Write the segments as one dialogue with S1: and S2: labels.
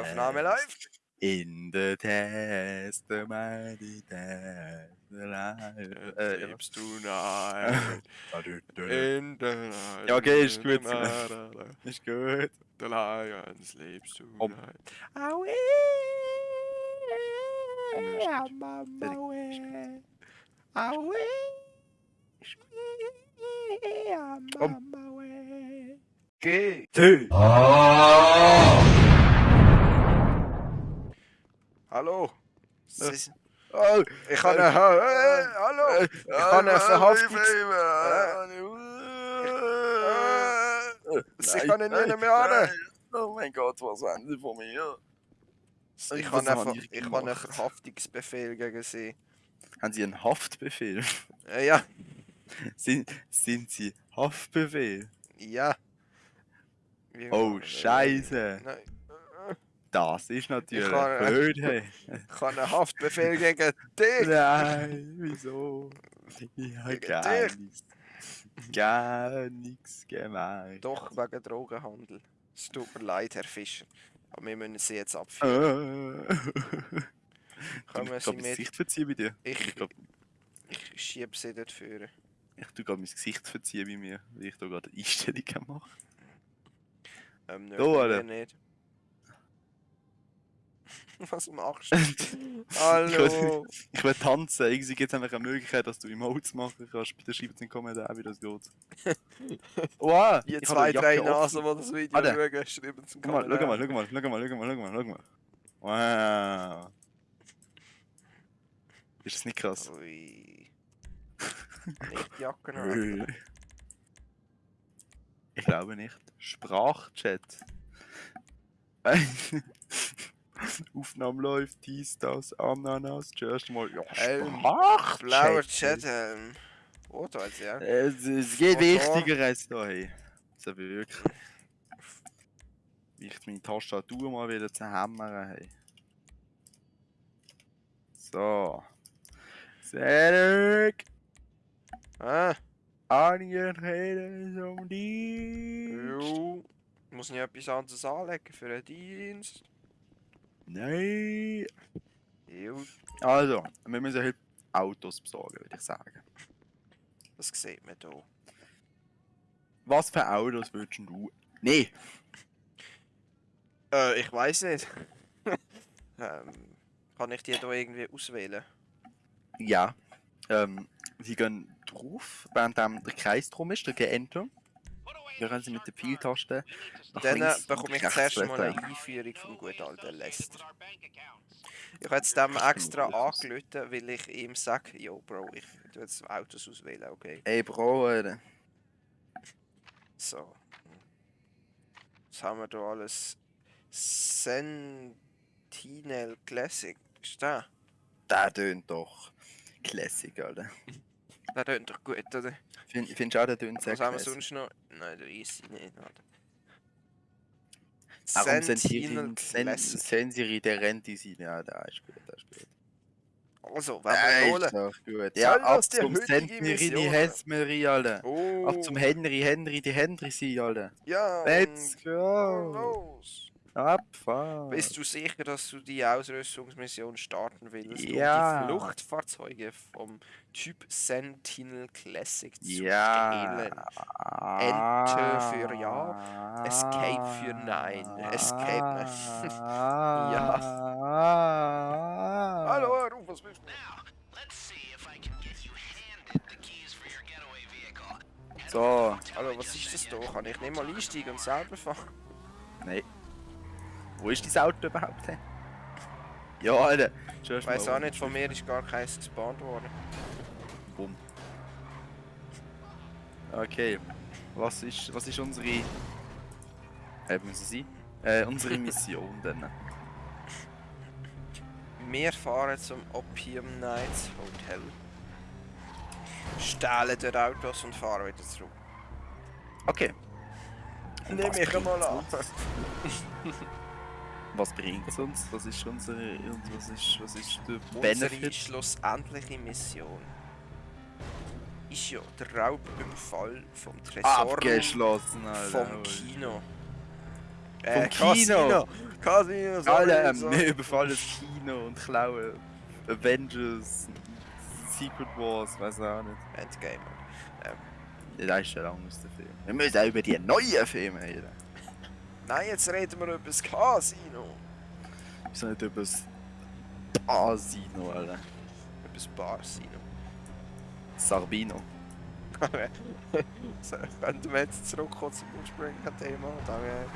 S1: Aufnahme läuft.
S2: In the test, the mighty test, the life. Äh, ja.
S1: Lebst du nein. In the lion.
S2: Ja, okay, ist gut.
S1: The
S2: Ist gut.
S1: Lions lebst du
S2: Komm.
S1: nein.
S2: Aue.
S1: Ja, Mama, we. Aue. Ja,
S2: Komm.
S1: Mama, we.
S2: Geh.
S1: Hallo. Sie sind-
S2: Oh,
S1: Ich habe eine... Äh, hallo. Ich habe eine Verhaftungs... Sie können nie mehr an.
S2: Oh mein Gott, was haben sie von mir?
S1: Ich habe einen,
S2: ich
S1: ich habe einen? Verhaftungsbefehl gegen Sie.
S2: Haben sie einen Haftbefehl?
S1: Äh, ja,
S2: Sind, sind sie Haftbefehl?
S1: ja. Wie-
S2: Oh,
S1: äh,
S2: Scheiße.
S1: Nein.
S2: Das ist natürlich
S1: kann-
S2: blöd, hey.
S1: Ich habe einen Haftbefehl gegen dich.
S2: Nein, wieso? Ich habe gar nichts. Gar nichts gemacht.
S1: Doch, wegen Drogenhandel. Es tut mir leid, Herr Fischer. Aber wir müssen Sie jetzt abführen. Kommen
S2: ich
S1: Sie mit.
S2: Gesicht verziehen bei dir.
S1: Ich-
S2: Ich
S1: Ich schiebe Sie dort führen.
S2: ich tue gerade mein Gesicht verziehen bei mir, weil ich da gerade Einstellungen mache.
S1: Ähm, nö,
S2: Da,
S1: mir nicht. Was machst du? Hallo.
S2: Ich will tanzen. Irgendwie gibt es einfach eine Möglichkeit, dass du Emotes machen kannst. Bitte schreibt in den Kommentaren, wie das geht. Wow!
S1: Die
S2: habe
S1: zwei,
S2: die
S1: drei Nasen, die das Video
S2: Alter.
S1: schauen, schreiben zum
S2: Schau mal, schau mal, schau mal, schau mal, schau mal, schau mal, schau mal. Wow! Ist das nicht krass?
S1: Ui. Nicht die Jacke an.
S2: Ich glaube nicht. Sprachchat. Aufnahme läuft, dies, das, Ananas, zuerst mal. Ja,
S1: Ähm,
S2: Sprachchat.
S1: Blauer Chat, ähm. Oh, jetzt, ja.
S2: Es, es geht wichtiger als da, hey. Also wirklich. Wie ich meine Tastatur mal wieder zu hämmern, hey. So. Cedric,
S1: Ah,
S2: Anja redet um dich.
S1: jo. Muss ich etwas anderes anlegen für einen Dienst?
S2: Nein. Also, wir müssen heute Autos besorgen, würde ich sagen.
S1: das sieht man hier.
S2: Was für Autos würdest du? Nee.
S1: Äh, ich weiß nicht. ähm, kann ich die hier irgendwie auswählen?
S2: Ja. Ähm, sie gehen drauf, während der Kreis drum ist, drücken Enter. Dann können sie mit der Pfeiltaste
S1: Dann bekomme ich zuerst mal eine Einführung vom guten alten Lester. Ich habe jetzt dem extra angelötet, weil ich ihm sage, yo Bro, ich tu jetzt Autos auswählen, okay?
S2: Ey Bro, Alter.
S1: So. Was haben wir da alles? Sentinel Classic. Ist der?
S2: Der tönt doch Classic, Alter.
S1: Der tönt doch gut, oder?
S2: Find, findest du auch, der tönt sehr
S1: Was haben wir sonst noch? Nein, der ist nicht?
S2: Warum
S1: Sentinel.
S2: Sensiri der Renti sein? Ja, der ist gut, der ist gut.
S1: Also, wenn
S2: Der
S1: wir
S2: ist
S1: holen.
S2: doch gut.
S1: Soll
S2: Ja, ab
S1: die
S2: zum Sentirini
S1: Mission?
S2: Hesmeri, Alter.
S1: Oh,
S2: Ab zum Henry, Henry, die Henry sein, Alter.
S1: ja,
S2: Let's go.
S1: los.
S2: Abfahren.
S1: Bist du sicher, dass du die Ausrüstungsmission starten willst,
S2: Ja.
S1: um die Fluchtfahrzeuge vom Typ Sentinel Classic zu
S2: Ja.
S1: stehlen? Enter für Ja, Escape für Nein. Escape,
S2: ja.
S1: Hallo, Ruf, was willst du?
S2: So,
S1: Hallo, was ist das da? Kann ich nicht mal einsteigen und selber fahren?
S2: nein. Wo ist dein Auto überhaupt? hä? Ja, Alter.
S1: Ich weiß auch nicht, von mir ist gar keins gespawnt worden.
S2: Bumm. Okay. Was ist, was ist unsere. Äh, müssen sie? Äh, unsere Mission denn?
S1: Wir fahren zum Opium Nights Hotel. Stehlen dort Autos und fahren wieder zurück.
S2: Okay.
S1: Mich
S2: bringt's
S1: mal an.
S2: Was bringt es uns? Was ist unsere. und Was ist, was ist der
S1: Unsere
S2: Benefit?
S1: schlussendliche Mission ist ja der Raub im Fall vom Tresor
S2: Abgeschlossen, Alter.
S1: vom Kino. Äh,
S2: Vom Kino.
S1: Casino,
S2: Alle, ähm,
S1: sorry.
S2: wir überfallen das Kino und klauen Avengers, Secret Wars, weiß auch nicht.
S1: Endgame.
S2: Ja, Das ist ja lang aus dem Film. Wir müssen auch über die neuen Filme reden.
S1: Nein, jetzt reden wir über das Casino.
S2: Sind nicht über das Asino, Alter.
S1: Über das Barsino.
S2: Sarbino.
S1: so, könnten wir jetzt zurückkommen zum ursprünglichen Thema? Danke.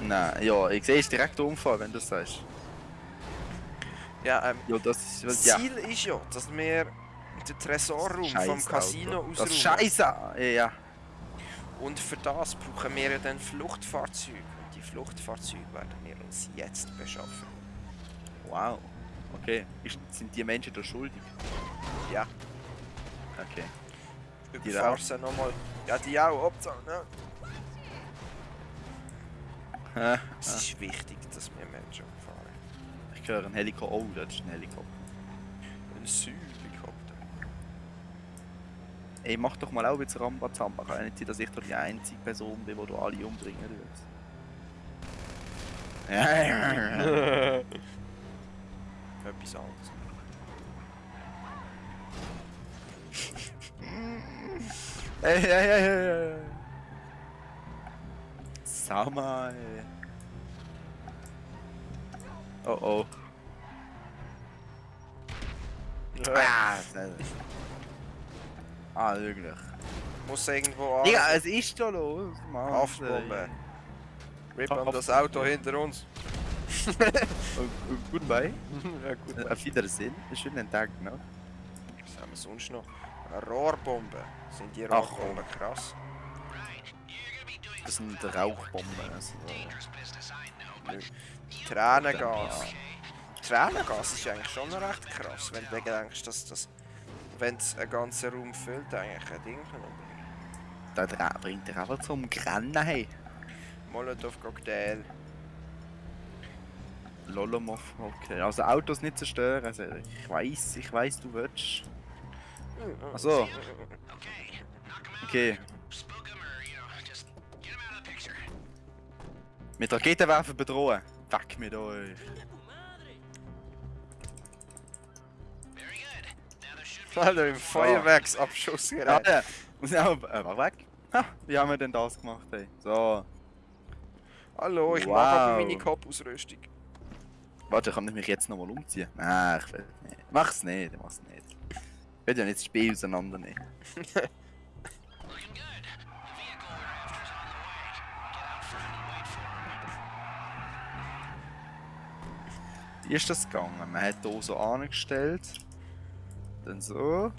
S2: Nein, ja, ich sehe es direkt umfahren, wenn du das sagst.
S1: Ja, ähm,
S2: Ja, das ist.
S1: das
S2: ja.
S1: Ziel ist ja, dass wir den Tresorraum vom Casino
S2: Auto. Das. Scheiße! Ja.
S1: Und für das brauchen wir ja dann Fluchtfahrzeuge. Und die Fluchtfahrzeuge werden wir uns jetzt beschaffen.
S2: Wow. Okay. Ist, sind die Menschen da schuldig?
S1: Ja,
S2: Okay.
S1: überfahr sie nochmal. Ja, die auch, Hauptsache, ne?
S2: Hä?
S1: Es ist wichtig, dass wir Menschen fahren.
S2: Ich höre einen Helikopter. Oh, das ist ein Helikopter.
S1: Ein Südhelikopter.
S2: Ey, mach doch mal auch jetzt Rambazamba. Kann ja nicht sein, dass ich doch die einzige Person bin, die du alle umbringen willst.
S1: Etwas anderes.
S2: Hey, hey, hey, hey, hey. Sama, ey. Oh oh. Ah, ah wirklich.
S1: Muss irgendwo an.
S2: Digga, es ist da los, Mann.
S1: Haftbombe. Rip an das. Auto hinter uns.
S2: Oh, oh, goodbye.
S1: ja.
S2: Äh, Auf Wiedersehen. Schönen Tag noch.
S1: Was haben wir sonst noch? Eine Rohrbombe. Sind die
S2: Ach,
S1: Rohrbomben krass?
S2: Das sind Rauchbomben. Also,
S1: Tränengas. Tränengas ist eigentlich schon recht krass, wenn du denkst, dass das, wenn es einen ganzen Raum füllt, eigentlich ein Ding umbringen.
S2: das bringt dich einfach zum Grennen. Hey.
S1: Molotow-Cocktail.
S2: Lolomov, okay. Also Autos nicht zerstören. Also, ich weiß, ich weiß, du willst. Ach so. Okay. Mit Raketenwerfer bedrohen. Weg mit euch.
S1: Alter, im Feuerwerksabschuss gerät.
S2: ja. Muss ich auch, äh, war weg. Ha, wie haben wir denn das gemacht, ey? So.
S1: Hallo, ich
S2: Wow.
S1: mag aber meine Kopfausrüstung.
S2: Warte, kann ich mich jetzt nochmal umziehen? Nein, ich will nicht. Mach's nicht, mach's nicht. Ich will ja nicht das Spiel auseinandernehmen. Wie ist das gegangen? Man hat hier so angestellt. Dann so.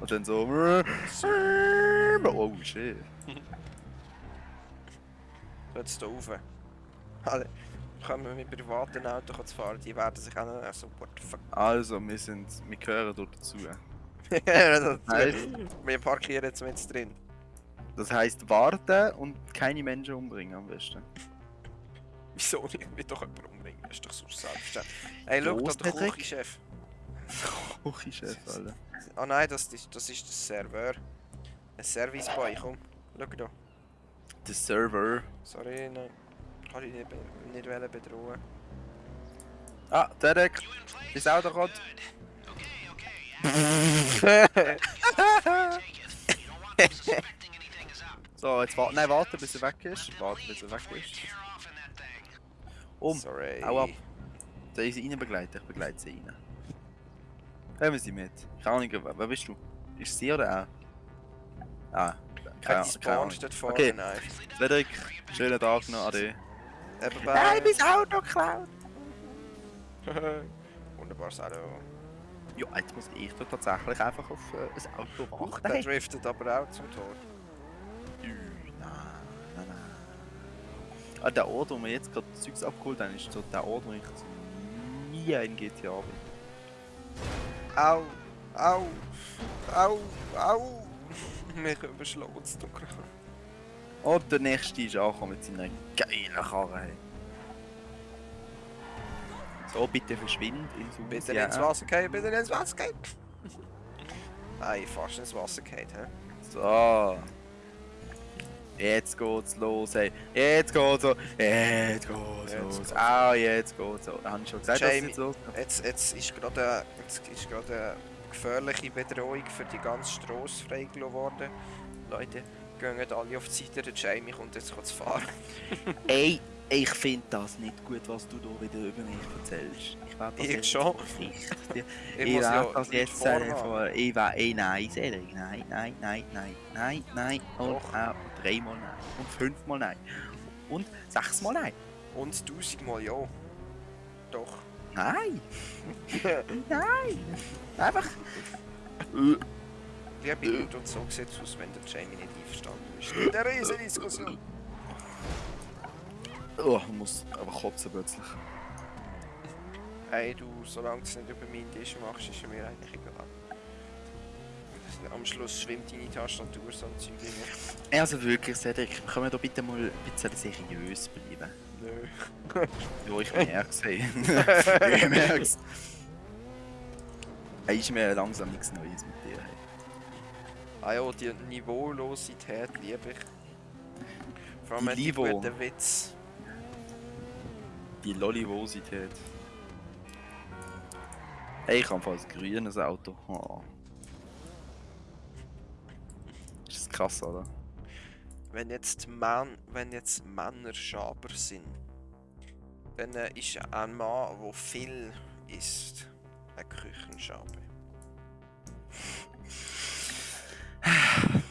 S2: Und dann so. Oh shit.
S1: Jetzt hier rauf. Alter, können wir mit privaten Autos fahren, die werden sich auch noch so what the fuck.
S2: Also, wir sind. Wir gehören dort dazu.
S1: Das-
S2: Heißt?
S1: wir parkieren jetzt mit drin.
S2: Das heisst warten und keine Menschen umbringen am besten.
S1: Wieso nicht? Ich will doch jemanden umbringen, das ist doch so selbstverständlich. Hey, schau da, der? Küchenchef.
S2: Küchenchef, Alter.
S1: Ah nein, das, ist- das ist der Server. Ein Service Boy, komm. Schau da.
S2: Der Server.
S1: Sorry, nein. Kann ich nicht, nicht wollen bedrohen.
S2: Ah, Derek. Ist auch der Rot. So, jetzt warten. Nein, warten bis er weg ist. Warten bis er weg ist. Um.
S1: Sorry.
S2: Hau ab. Soll ich sie rein begleiten? Ich begleite sie rein. Kommen sie mit. Keine Ahnung, wer wer bist du? Ist sie oder er? Ah,
S1: Keine
S2: keine
S1: Spawn
S2: Ahnung.
S1: steht vorne,
S2: Okay.
S1: nein.
S2: Frederik, schönen Tag noch, ade.
S1: Eben bei...
S2: Auto geklaut!
S1: Wunderbares Auto.
S2: Ja, jetzt muss ich da tatsächlich einfach auf äh, ein Auto warten.
S1: der driftet aber auch zum Tor.
S2: Nein, nein, nein. Ah, der Ort, wo wir jetzt gerade Zeugs abgeholt haben, ist so der Ort, wo ich nie in GTA bin.
S1: Au, au, au, au. Mich überschlagen es dunkel.
S2: Und der nächste ist angekommen mit seiner geilen Karre. So, bitte verschwind ins Haus.
S1: Bitte
S2: ja.
S1: ins Wasser gehen, bitte ins Wasser gehen. Nein, fast ins Wasser geht, hä?
S2: So. Jetzt geht's los, ey. Jetzt geht's los. Jetzt geht's
S1: Jetzt
S2: los.
S1: geht's
S2: Ah, jetzt geht's los. Habe ich schon gesagt, dass
S1: Jamie.
S2: jetzt losgeht?
S1: Jetzt, jetzt ist gerade eine, gefährliche Bedrohung für die ganze Straße freigelassen worden. Leute, gehen alle auf die Seite, der Jamie kommt jetzt zu fahren.
S2: Ey, ich finde das nicht gut, was du da wieder über mich erzählst. Ich werde das
S1: Ich
S2: jetzt
S1: schon.
S2: richtig.
S1: Ich,
S2: Ich
S1: muss
S2: werde das jetzt vor. Ich werde. Ey, nein, Cedric. Nein, nein, nein, nein, nein, nein. Und auch dreimal nein. Und fünfmal nein. Und sechsmal nein.
S1: Und tausendmal ja. Doch.
S2: Nein! nein! Einfach.
S1: Liebe Leute, und so es aus, wenn der Jamie nicht einverstanden ist. In der Riesendiskussion.
S2: Oh, ich muss aber kotzen plötzlich.
S1: Hey du, solange du es nicht über meinen Tisch machst, ist es mir eigentlich egal. Am Schluss schwimmt deine Tastatur so ein Zeug rein.
S2: Also wirklich, Cedric, können wir da bitte mal ein bisschen seriös bleiben?
S1: Nö.
S2: Ja, ich merk's, ey. ich merk's. Hey, ist mir langsam nichts Neues mit dir, hey.
S1: Ah ja, die Niveaulosität liebe ich. Vor allem
S2: Die
S1: guten Witz.
S2: Die Lollivosität. Hey, ich habe fast ein grünes Auto. Oh. Ist das krass, oder?
S1: Wenn jetzt, Mann, wenn jetzt Männer Schaber sind, dann äh, ist ein Mann, der viel isst, ein Küchenschabe.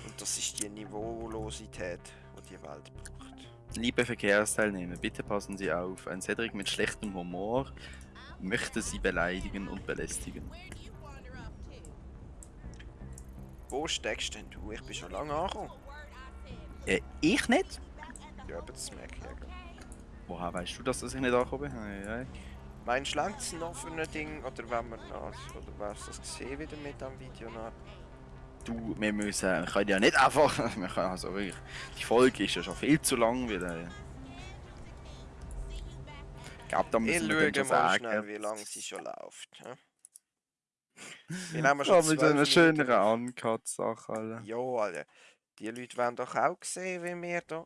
S1: Und das ist die Niveaulosität, die die Welt braucht.
S2: Liebe Verkehrsteilnehmer, bitte passen Sie auf. Ein Cedric mit schlechtem Humor möchte Sie beleidigen und belästigen.
S1: Wo steckst denn du? Ich bin schon lange angekommen.
S2: Äh, ich nicht?
S1: Ja, aber das merke ich ja. gerade.
S2: Woher weißt du, dass ich nicht angekommen bin? Hey, hey.
S1: Meinst du, längt es noch für ein Ding? Oder wenn wir noch, oder wärst du das gesehen wieder mit am Video nach?
S2: Du, wir müssen, wir können ja nicht einfach, wir können also wirklich, die Folge ist ja schon viel zu lang wieder. Ich glaube, da
S1: Ich
S2: müssen wir schon
S1: mal
S2: sagen.
S1: schnell, wie lange sie schon läuft. hä? Wir nehmen
S2: Ja,
S1: schon
S2: mit einer
S1: Minuten.
S2: Uncut-Sache, Alter.
S1: Ja, Alter. Die Leute wollen doch auch sehen, wie wir
S2: Ja,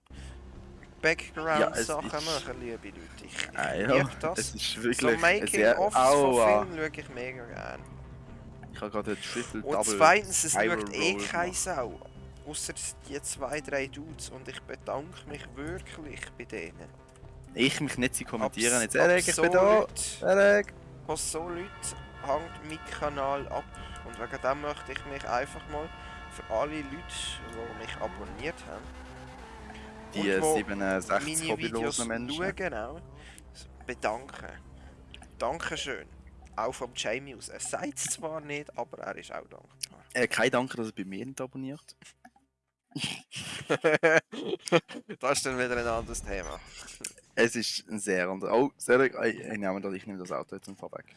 S2: es
S1: Background-Sachen
S2: ist-
S1: machen, liebe Leute. Ich, ich
S2: Ah, ja,
S1: das.
S2: es ist
S1: so
S2: wirklich ein
S1: Making-ofs von! Filmen schaue ich mega gerne.
S2: Ich habe gerade einen Triple
S1: Und
S2: Double
S1: zweitens, es schaut eh keine. Sau. Außer die zwei, drei Dudes. Und ich bedanke mich wirklich bei denen.
S2: Ich mich nicht, sie kommentieren
S1: Abs-
S2: jetzt. Erik, ich
S1: so
S2: bin da! Erik!
S1: Von so Leuten hängt mein Kanal ab. Und wegen dem möchte ich mich einfach mal für alle Leute, die mich abonniert haben,
S2: Die
S1: Und wo
S2: 67
S1: meine Videos
S2: hobbylosen Menschen.
S1: schauen auch, bedanken. Dankeschön. Auch vom Jamie aus. Er sagt es zwar nicht, aber er ist auch dankbar.
S2: Äh, kein Danke, dass er bei mir nicht abonniert.
S1: das ist dann wieder ein anderes Thema.
S2: Es ist ein sehr anderer. Oh, Cedric, ich, ich, nehme das, ich nehme das Auto jetzt und fahr weg.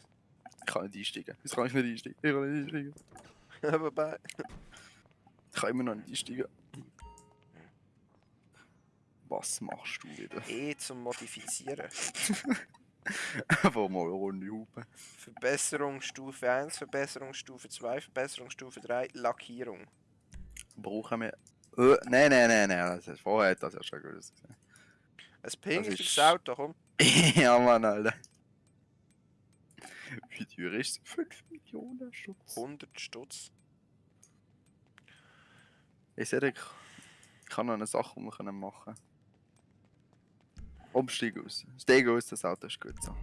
S2: Ich kann nicht einsteigen. Jetzt kann ich nicht einsteigen. Ich kann nicht einsteigen.
S1: Wobei,
S2: Ich kann immer noch nicht einsteigen. Was machst du wieder?
S1: eh zum Modifizieren.
S2: Wo mal eine Runde hupen.
S1: Verbesserungsstufe 1, Verbesserungsstufe 2, Verbesserungsstufe 3, Lackierung.
S2: Brauchen wir. Äh, nein, nein, nein, nein. Das ist, vorher hat das ja schon gewusst.
S1: Ein pinkiges
S2: ist-
S1: Auto, komm.
S2: ja, Mann, Alter. Wie teuer ist es? 5 Millionen Schutz.
S1: 100 Stutz.
S2: Ich sehe, ich habe noch eine Sache, die wir machen können. Umstieg aus. Steig aus, das Auto ist gut so.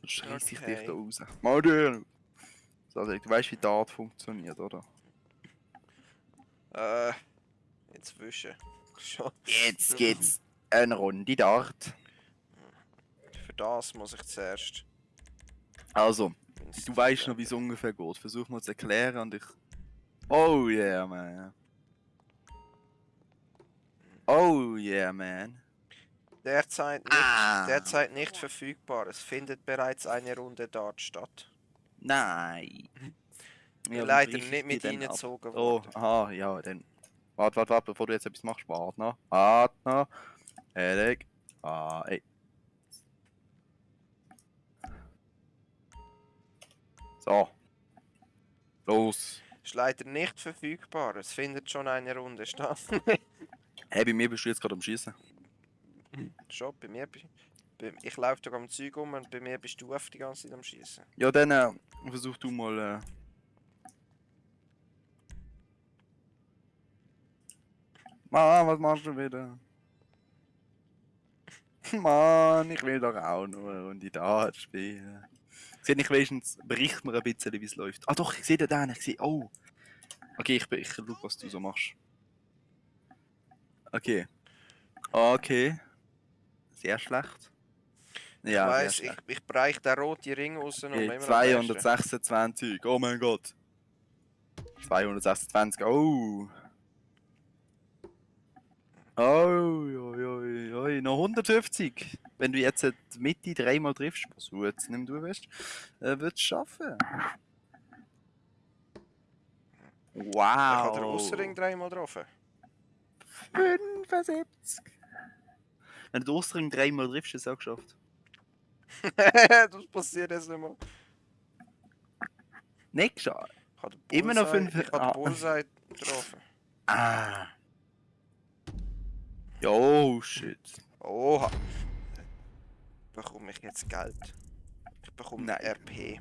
S2: Sonst schreiss ich dich da raus. Mal durch! So, also, du weißt, wie die Art funktioniert, oder?
S1: Äh, jetzt wischen. Schon.
S2: Jetzt geht's eine Runde Dart.
S1: Für das muss ich zuerst.
S2: Also, du weißt noch, wie es ungefähr geht. Versuch mal zu erklären und ich. Oh yeah, man. Oh yeah, man.
S1: Derzeit nicht,
S2: Ah!
S1: derzeit nicht verfügbar. Es findet bereits eine Runde dort statt.
S2: Nein. Ja,
S1: Leider nicht mit
S2: die denn ab?
S1: reingezogen
S2: Oh,
S1: worden.
S2: aha, ja, dann. Warte, warte, warte, bevor du jetzt etwas machst. Warte noch. Warte noch. Erik. Ah, ey. So. Los.
S1: Ist leider nicht verfügbar. Es findet schon eine Runde statt.
S2: Hey, bei mir bist du jetzt gerade am Schießen.
S1: Schon, bei mir. Bei, ich laufe da am Zeug um und bei mir bist du auf die ganze Zeit am Schießen.
S2: Ja, dann äh, versuch du mal. Äh... Mann, was machst du wieder? Mann, ich will doch auch nur eine Runde Dart spielen. Seht ich wenigstens, bericht mir ein bisschen, wie es läuft. Ah doch, ich sehe den, ich sehe, oh. Okay, ich, ich schau, was du so machst. Okay. Okay. Sehr schlecht. Ja,
S1: ich weiss, ich, ich bereich den roten Ring raus und
S2: Okay,
S1: immer am besten.
S2: 226, oh mein Gott. 226, oh. Oh, oi, oi, oi, noch 150. Wenn du jetzt die Mitte dreimal triffst, was du jetzt nimm du bist, äh, würdest du schaffen.
S1: Ich habe den
S2: Wow.
S1: Ausserring dreimal getroffen.
S2: 75. Wenn du den Osterring dreimal triffst, hast du es auch geschafft.
S1: das passiert jetzt nicht mehr.
S2: Nicht geschafft. Immer noch
S1: Bullseye-
S2: fünf-
S1: Ich habe
S2: ah.
S1: den Bullseye getroffen.
S2: Ah. Jo, shit.
S1: Oha. Bekomme ich jetzt Geld? Ich bekomme
S2: Nein.
S1: RP.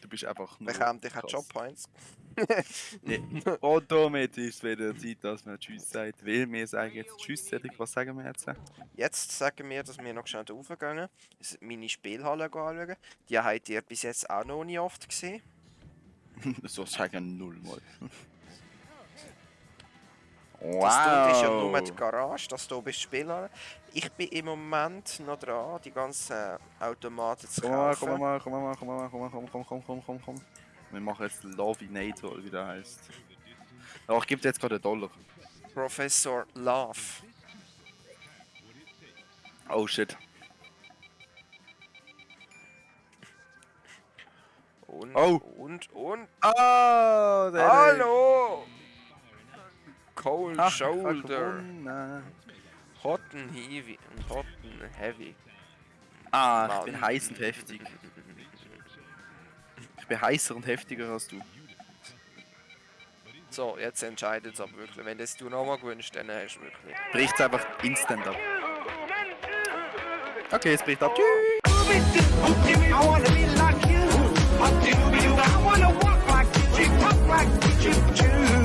S2: Du bist einfach nur.
S1: Bekommt ich auch
S2: krass.
S1: Job Points?
S2: Nee. Und damit ist wieder Zeit, dass man Tschüss sagt. Weil wir sagen jetzt Tschüss, Cedric. Was sagen wir jetzt?
S1: Jetzt sagen wir, dass wir noch schnell raufgehen. Meine Spielhalle anschauen. Die habt ihr bis jetzt auch noch nie oft gesehen.
S2: so sagen null mal.
S1: Das dort ist ja nur
S2: Wow.
S1: die Garage, das hier bist Spielhalle. Ich bin im Moment noch dran, die ganzen Automaten zu kaufen.
S2: komm mal, komm mal, komm mal, komm mal, komm, komm, komm, komm, komm, komm. Wir machen jetzt Lovinator, wie der heißt. Ja, ich gebe dir jetzt gerade einen Dollar.
S1: Professor Love.
S2: Oh shit.
S1: Und,
S2: Oh.
S1: und, und.
S2: Oh,
S1: Hallo! Cold
S2: Ach, ich
S1: Shoulder. Hot and heavy. Hot and heavy.
S2: Ah, ich
S1: Mann.
S2: bin heiß und heftig. Ich bin heißer und heftiger als du.
S1: So, jetzt entscheidet es aber wirklich. Wenn das du nochmal gewünscht, dann hast du wirklich.
S2: Bricht's einfach instant ab. Okay, es bricht ab. Tschüss.